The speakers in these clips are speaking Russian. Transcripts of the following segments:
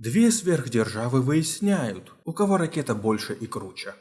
Две сверхдержавы выясняют, у кого ракета больше и круче.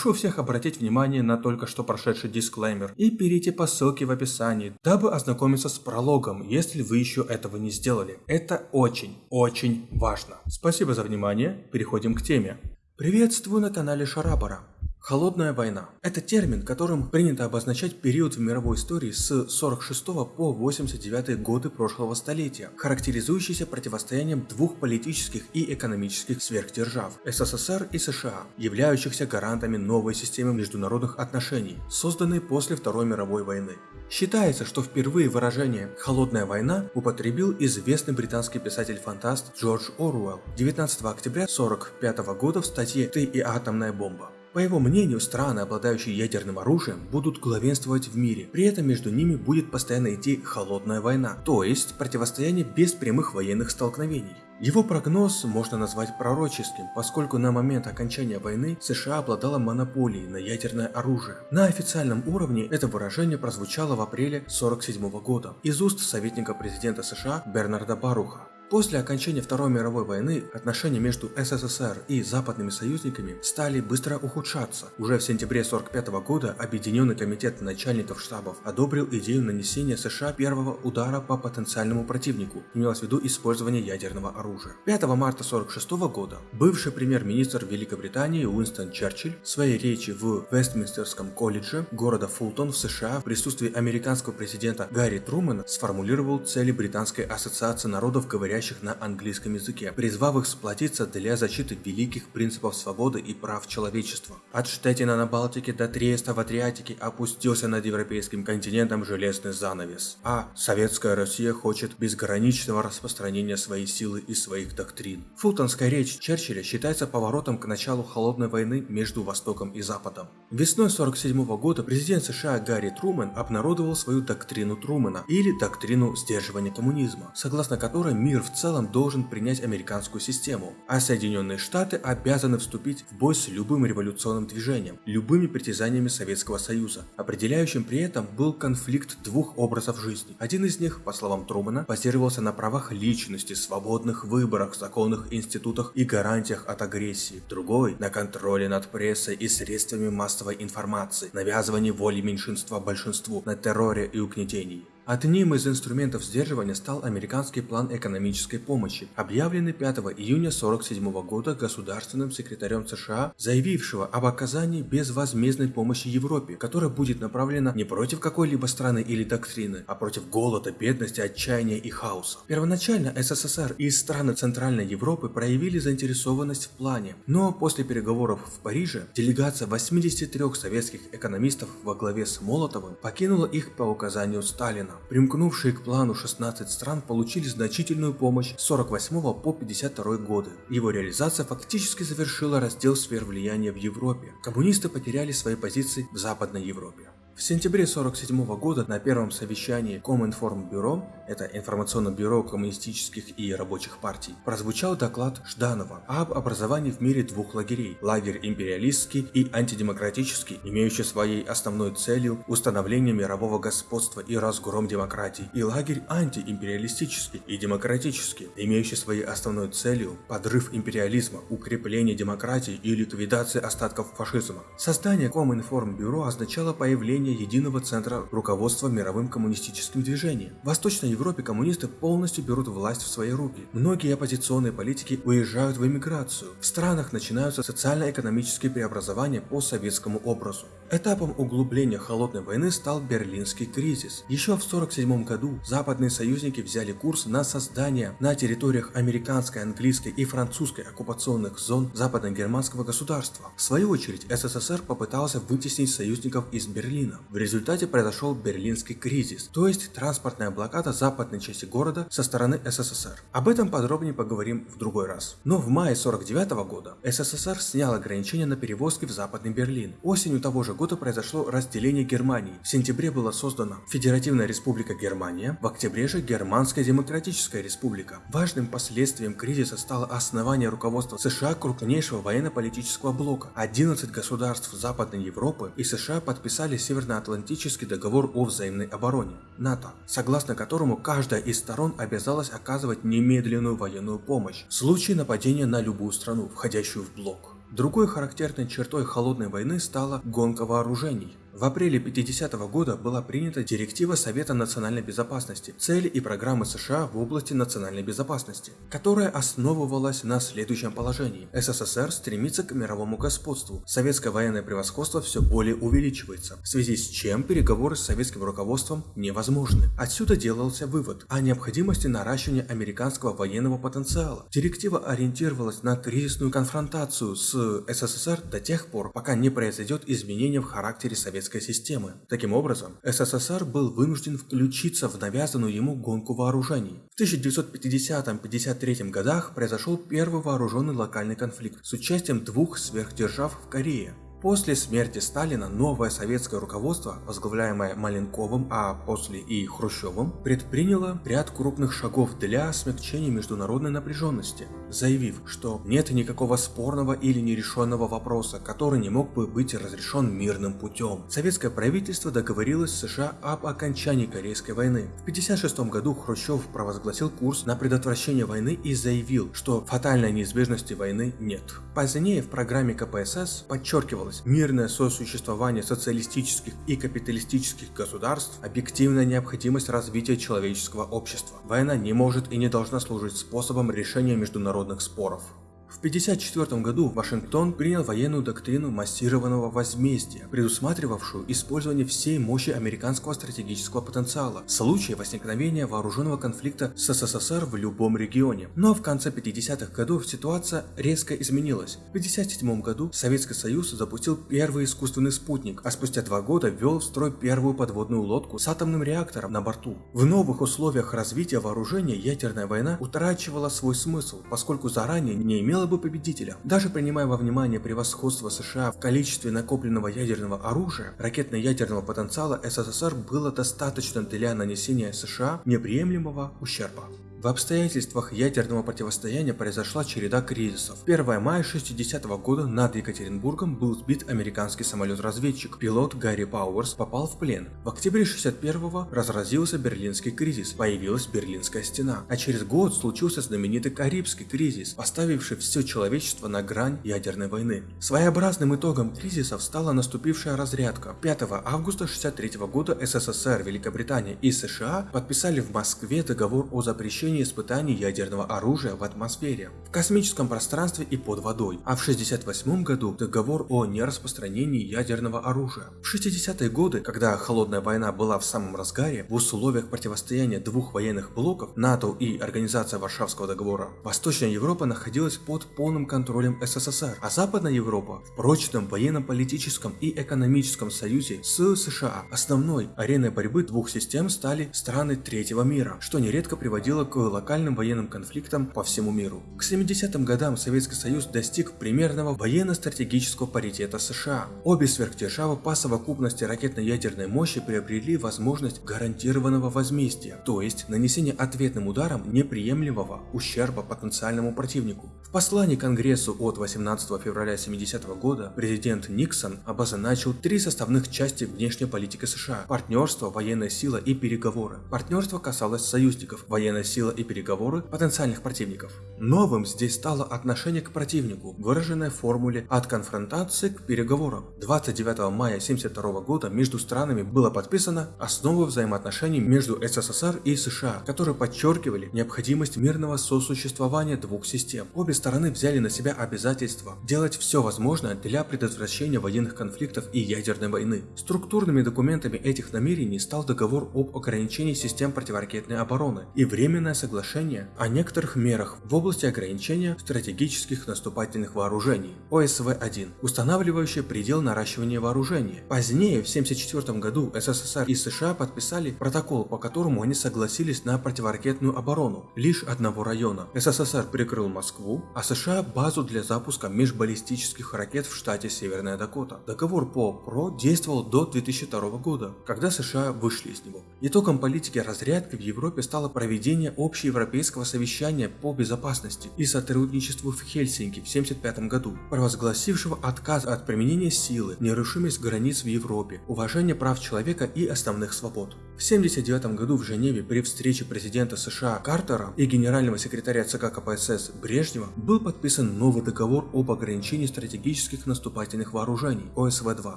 Прошу всех обратить внимание на только что прошедший дисклеймер и перейти по ссылке в описании, дабы ознакомиться с прологом, если вы еще этого не сделали. Это очень, очень важно. Спасибо за внимание, переходим к теме. Приветствую на канале Шарабара. Холодная война – это термин, которым принято обозначать период в мировой истории с 46 по 89 годы прошлого столетия, характеризующийся противостоянием двух политических и экономических сверхдержав – СССР и США, являющихся гарантами новой системы международных отношений, созданной после Второй мировой войны. Считается, что впервые выражение «холодная война» употребил известный британский писатель-фантаст Джордж Оруэлл 19 октября 1945 года в статье «Ты и атомная бомба». По его мнению, страны, обладающие ядерным оружием, будут главенствовать в мире. При этом между ними будет постоянно идти холодная война, то есть противостояние без прямых военных столкновений. Его прогноз можно назвать пророческим, поскольку на момент окончания войны США обладала монополией на ядерное оружие. На официальном уровне это выражение прозвучало в апреле 1947 года из уст советника президента США Бернарда Баруха. После окончания Второй мировой войны отношения между СССР и западными союзниками стали быстро ухудшаться. Уже в сентябре 1945 года Объединенный комитет начальников штабов одобрил идею нанесения США первого удара по потенциальному противнику, имелось в виду использование ядерного оружия. 5 марта 1946 года бывший премьер-министр Великобритании Уинстон Черчилль в своей речи в Вестминстерском колледже города Фултон в США в присутствии американского президента Гарри Трумэна сформулировал цели Британской ассоциации народов, говорящих говорящих на английском языке, призвав их сплотиться для защиты великих принципов свободы и прав человечества. От Штетина на Балтике до Триеста в Адриатике опустился над европейским континентом железный занавес, а советская Россия хочет безграничного распространения своей силы и своих доктрин. Фултонская речь Черчилля считается поворотом к началу холодной войны между Востоком и Западом. Весной 1947 года президент США Гарри Трумэн обнародовал свою доктрину Трумэна, или доктрину сдерживания коммунизма, согласно которой мир в в целом должен принять американскую систему, а Соединенные Штаты обязаны вступить в бой с любым революционным движением, любыми притязаниями Советского Союза. Определяющим при этом был конфликт двух образов жизни. Один из них, по словам Трумана, базировался на правах личности, свободных выборах, законных институтах и гарантиях от агрессии. Другой – на контроле над прессой и средствами массовой информации, навязывании воли меньшинства большинству, на терроре и угнетении. Одним из инструментов сдерживания стал американский план экономической помощи, объявленный 5 июня 1947 года государственным секретарем США, заявившего об оказании безвозмездной помощи Европе, которая будет направлена не против какой-либо страны или доктрины, а против голода, бедности, отчаяния и хаоса. Первоначально СССР и страны Центральной Европы проявили заинтересованность в плане, но после переговоров в Париже делегация 83 советских экономистов во главе с Молотовым покинула их по указанию Сталина. Примкнувшие к плану 16 стран получили значительную помощь с 48 по 52 годы. Его реализация фактически завершила раздел сфер влияния в Европе. Коммунисты потеряли свои позиции в Западной Европе. В сентябре 1947 года на первом совещании Коминформбюро, это информационное бюро коммунистических и рабочих партий, прозвучал доклад Жданова об образовании в мире двух лагерей – лагерь империалистский и антидемократический, имеющий своей основной целью установление мирового господства и разгром демократии, и лагерь антиимпериалистический и демократический, имеющий своей основной целью подрыв империализма, укрепление демократии и ликвидация остатков фашизма. Создание Коминформбюро означало появление создания единого центра руководства мировым коммунистическим движением. В Восточной Европе коммунисты полностью берут власть в свои руки. Многие оппозиционные политики уезжают в эмиграцию. В странах начинаются социально-экономические преобразования по советскому образу. Этапом углубления холодной войны стал Берлинский кризис. Еще в 1947 году западные союзники взяли курс на создание на территориях американской, английской и французской оккупационных зон западно-германского государства. В свою очередь СССР попытался вытеснить союзников из Берлина Берлина. В результате произошел Берлинский кризис, то есть транспортная блокада западной части города со стороны СССР. Об этом подробнее поговорим в другой раз. Но в мае 49 года СССР снял ограничения на перевозки в Западный Берлин. Осенью того же года произошло разделение Германии. В сентябре была создана Федеративная Республика Германия, в октябре же Германская Демократическая Республика. Важным последствием кризиса стало основание руководства США крупнейшего военно-политического блока. 11 государств Западной Европы и США подписали Северноатлантический договор о взаимной обороне НАТО, согласно которому каждая из сторон обязалась оказывать немедленную военную помощь в случае нападения на любую страну, входящую в блок. Другой характерной чертой холодной войны стала гонка вооружений. В апреле 50 -го года была принята директива Совета национальной безопасности «Цели и программы США в области национальной безопасности», которая основывалась на следующем положении. СССР стремится к мировому господству, советское военное превосходство все более увеличивается, в связи с чем переговоры с советским руководством невозможны. Отсюда делался вывод о необходимости наращивания американского военного потенциала. Директива ориентировалась на кризисную конфронтацию с СССР до тех пор, пока не произойдет изменение в характере советского советской системы. Таким образом, СССР был вынужден включиться в навязанную ему гонку вооружений. В 1950-53 годах произошел первый вооруженный локальный конфликт с участием двух сверхдержав в Корее. После смерти Сталина новое советское руководство, возглавляемое Маленковым, а после и Хрущевым, предприняло ряд крупных шагов для смягчения международной напряженности, заявив, что нет никакого спорного или нерешенного вопроса, который не мог бы быть разрешен мирным путем. Советское правительство договорилось с США об окончании Корейской войны. В 1956 году Хрущев провозгласил курс на предотвращение войны и заявил, что фатальной неизбежности войны нет. Позднее в программе КПСС подчеркивалось, требовалось мирное сосуществование социалистических и капиталистических государств, объективная необходимость развития человеческого общества. Война не может и не должна служить способом решения международных споров. В 1954 году Вашингтон принял военную доктрину массированного возмездия, предусматривавшую использование всей мощи американского стратегического потенциала в случае возникновения вооруженного конфликта с СССР в любом регионе. Но в конце 50-х годов ситуация резко изменилась. В 1957 году Советский Союз запустил первый искусственный спутник, а спустя два года ввел в строй первую подводную лодку с атомным реактором на борту. В новых условиях развития вооружения ядерная война утрачивала свой смысл, поскольку заранее не имела имела бы победителя. Даже принимая во внимание превосходство США в количестве накопленного ядерного оружия, ракетно-ядерного потенциала СССР было достаточно для нанесения США неприемлемого ущерба. В обстоятельствах ядерного противостояния произошла череда кризисов. 1 мая 60 -го года над Екатеринбургом был сбит американский самолет-разведчик. Пилот Гарри Пауэрс попал в плен. В октябре 61-го разразился Берлинский кризис, появилась Берлинская стена. А через год случился знаменитый Карибский кризис, поставивший все человечество на грань ядерной войны. Своеобразным итогом кризисов стала наступившая разрядка. 5 августа 63 -го года СССР, Великобритания и США подписали в Москве договор о запрещении завершение испытаний ядерного оружия в атмосфере, в космическом пространстве и под водой, а в 1968 году договор о нераспространении ядерного оружия. В 60-е годы, когда холодная война была в самом разгаре, в условиях противостояния двух военных блоков НАТО и Организация Варшавского договора, Восточная Европа находилась под полным контролем СССР, а Западная Европа в прочном военно-политическом и экономическом союзе с США. Основной ареной борьбы двух систем стали страны третьего мира, что нередко приводило к локальным военным конфликтам по всему миру. К 70-м годам Советский Союз достиг примерного военно-стратегического паритета США. Обе сверхдержавы по совокупности ракетно-ядерной мощи приобрели возможность гарантированного возмездия, то есть нанесения ответным ударом неприемлемого ущерба потенциальному противнику. В послании Конгрессу от 18 февраля 70 -го года президент Никсон обозначил три составных части внешней политики США – партнерство, военная сила и переговоры. Партнерство касалось союзников, военная сила сила и переговоры потенциальных противников. Новым здесь стало отношение к противнику, выраженное в формуле «от конфронтации к переговорам». 29 мая 1972 года между странами было подписано основы взаимоотношений между СССР и США, которые подчеркивали необходимость мирного сосуществования двух систем. Обе стороны взяли на себя обязательство делать все возможное для предотвращения военных конфликтов и ядерной войны. Структурными документами этих намерений стал договор об ограничении систем противоракетной обороны и временное соглашение о некоторых мерах в области ограничения стратегических наступательных вооружений ОСВ-1, устанавливающее предел наращивания вооружения. Позднее, в 1974 году, СССР и США подписали протокол, по которому они согласились на противоракетную оборону лишь одного района. СССР прикрыл Москву, а США базу для запуска межбаллистических ракет в штате Северная Дакота. Договор по ПРО действовал до 2002 года, когда США вышли из него. Итогом политики разрядки в Европе стало проведение общеевропейского совещания по безопасности и сотрудничеству в Хельсинки в 1975 году, провозгласившего отказ от применения силы, нерушимость границ в Европе, уважение прав человека и основных свобод. В 1979 году в Женеве при встрече президента США Картера и генерального секретаря ЦК КПСС Брежнева был подписан новый договор об ограничении стратегических наступательных вооружений ОСВ-2,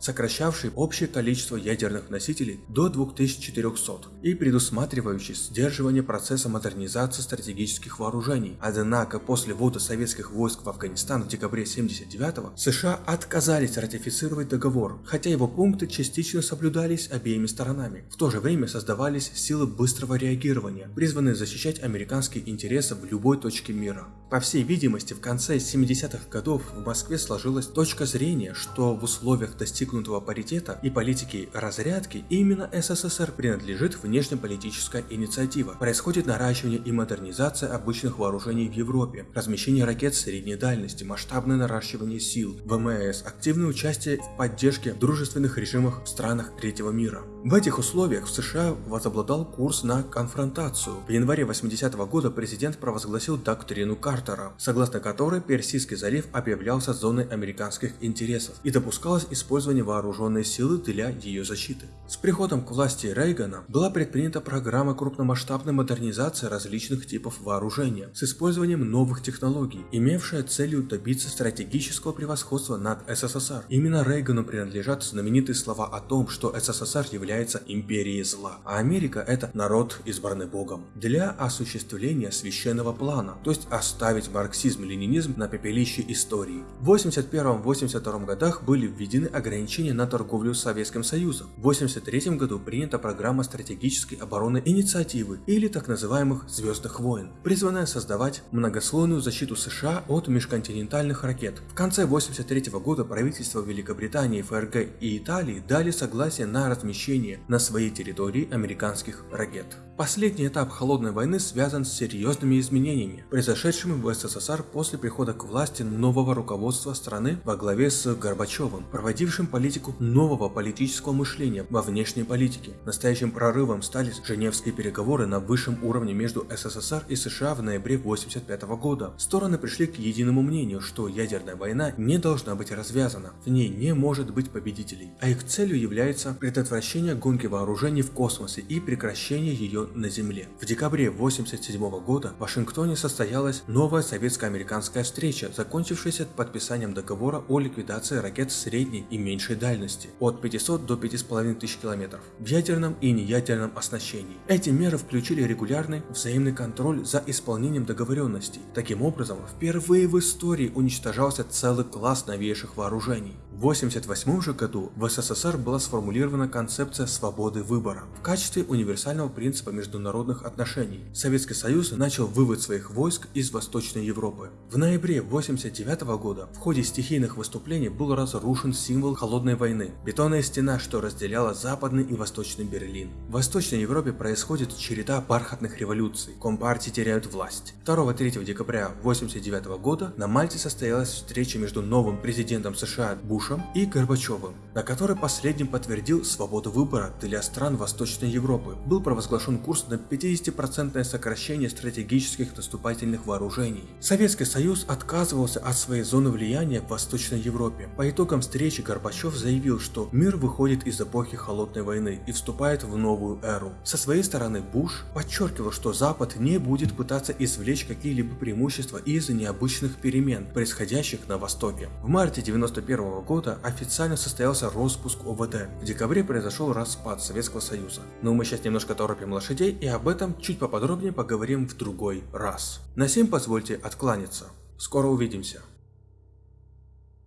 сокращавший общее количество ядерных носителей до 2400 и предусматривающий сдерживание процесса модернизации стратегических вооружений. Однако после ввода советских войск в Афганистан в декабре 1979 США отказались ратифицировать договор, хотя его пункты частично соблюдались обеими сторонами. В то же время время создавались силы быстрого реагирования, призванные защищать американские интересы в любой точке мира. По всей видимости, в конце 70-х годов в Москве сложилась точка зрения, что в условиях достигнутого паритета и политики разрядки именно СССР принадлежит внешнеполитическая инициатива. Происходит наращивание и модернизация обычных вооружений в Европе, размещение ракет средней дальности, масштабное наращивание сил, ВМС, активное участие в поддержке дружественных режимов в странах третьего мира. В этих условиях в США возобладал курс на конфронтацию. В январе 80 -го года президент провозгласил доктрину Картера, согласно которой Персидский залив объявлялся зоной американских интересов и допускалось использование вооруженной силы для ее защиты. С приходом к власти Рейгана была предпринята программа крупномасштабной модернизации различных типов вооружения с использованием новых технологий, имевшая целью добиться стратегического превосходства над СССР. Именно Рейгану принадлежат знаменитые слова о том, что СССР является империей зла, а Америка это народ, избранный Богом, для осуществления священного плана, то есть оставить марксизм-ленинизм на пепелище истории. В 81-82 годах были введены ограничения на торговлю с Советским Союзом. В 83 году принята программа стратегической обороны инициативы или так называемых «Звездных войн», призванная создавать многослойную защиту США от межконтинентальных ракет. В конце 83 года правительства Великобритании, ФРГ и Италии дали согласие на размещение на своей территории американских ракет. Последний этап холодной войны связан с серьезными изменениями, произошедшими в СССР после прихода к власти нового руководства страны во главе с Горбачевым, проводившим политику нового политического мышления во внешней политике. Настоящим прорывом стали Женевские переговоры на высшем уровне между СССР и США в ноябре 1985 года. Стороны пришли к единому мнению, что ядерная война не должна быть развязана, в ней не может быть победителей, а их целью является предотвращение гонки вооружений в космосе и прекращение ее на Земле. В декабре 1987 года в Вашингтоне состоялась новая советско-американская встреча, закончившаяся подписанием договора о ликвидации ракет средней и меньшей дальности от 500 до 5500 километров в ядерном и неядерном оснащении. Эти меры включили регулярный взаимный контроль за исполнением договоренностей. Таким образом, впервые в истории уничтожался целый класс новейших вооружений. В 1988 же году в СССР была сформулирована концепция свободы выбора в качестве универсального принципа международных отношений. Советский Союз начал вывод своих войск из Восточной Европы. В ноябре 1989 года в ходе стихийных выступлений был разрушен символ холодной войны – бетонная стена, что разделяла Западный и Восточный Берлин. В Восточной Европе происходит череда бархатных революций, компартии теряют власть. 2-3 декабря 1989 года на Мальте состоялась встреча между новым президентом США Буш Бушем и Горбачевым, на которой последним подтвердил свободу выбора для стран Восточной Европы. Был провозглашен курс на 50% сокращение стратегических наступательных вооружений. Советский Союз отказывался от своей зоны влияния в Восточной Европе. По итогам встречи Горбачев заявил, что мир выходит из эпохи Холодной войны и вступает в новую эру. Со своей стороны Буш подчеркивал, что Запад не будет пытаться извлечь какие-либо преимущества из необычных перемен, происходящих на Востоке. В марте 1991 года года официально состоялся распуск ОВД. В декабре произошел распад Советского Союза. Но мы сейчас немножко торопим лошадей и об этом чуть поподробнее поговорим в другой раз. На всем позвольте откланяться. Скоро увидимся.